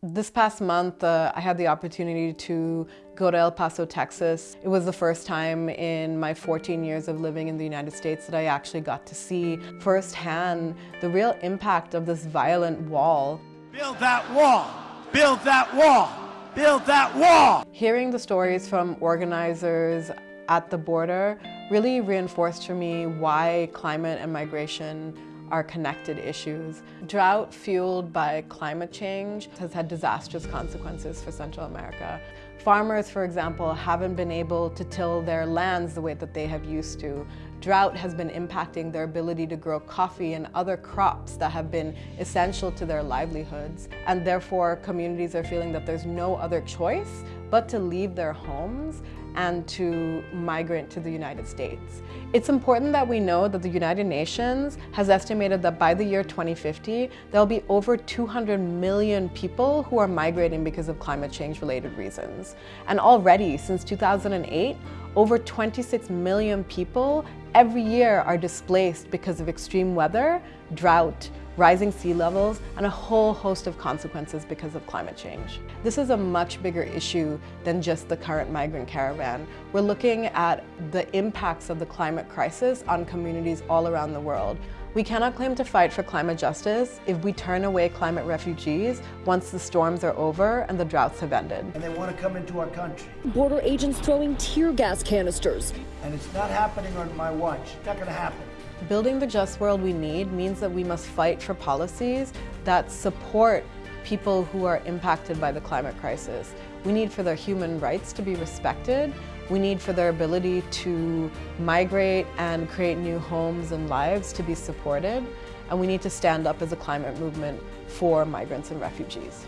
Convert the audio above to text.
This past month, uh, I had the opportunity to go to El Paso, Texas. It was the first time in my 14 years of living in the United States that I actually got to see firsthand the real impact of this violent wall. Build that wall! Build that wall! Build that wall! Hearing the stories from organizers at the border really reinforced for me why climate and migration are connected issues. Drought fueled by climate change has had disastrous consequences for Central America. Farmers, for example, haven't been able to till their lands the way that they have used to. Drought has been impacting their ability to grow coffee and other crops that have been essential to their livelihoods. And therefore, communities are feeling that there's no other choice but to leave their homes and to migrate to the United States. It's important that we know that the United Nations has estimated that by the year 2050, there'll be over 200 million people who are migrating because of climate change related reasons. And already since 2008, over 26 million people every year are displaced because of extreme weather, drought, rising sea levels, and a whole host of consequences because of climate change. This is a much bigger issue than just the current migrant caravan. We're looking at the impacts of the climate crisis on communities all around the world. We cannot claim to fight for climate justice if we turn away climate refugees once the storms are over and the droughts have ended. And they want to come into our country. Border agents throwing tear gas canisters. And it's not happening on my watch. It's not going to happen. Building the just world we need means that we must fight for policies that support people who are impacted by the climate crisis. We need for their human rights to be respected. We need for their ability to migrate and create new homes and lives to be supported. And we need to stand up as a climate movement for migrants and refugees.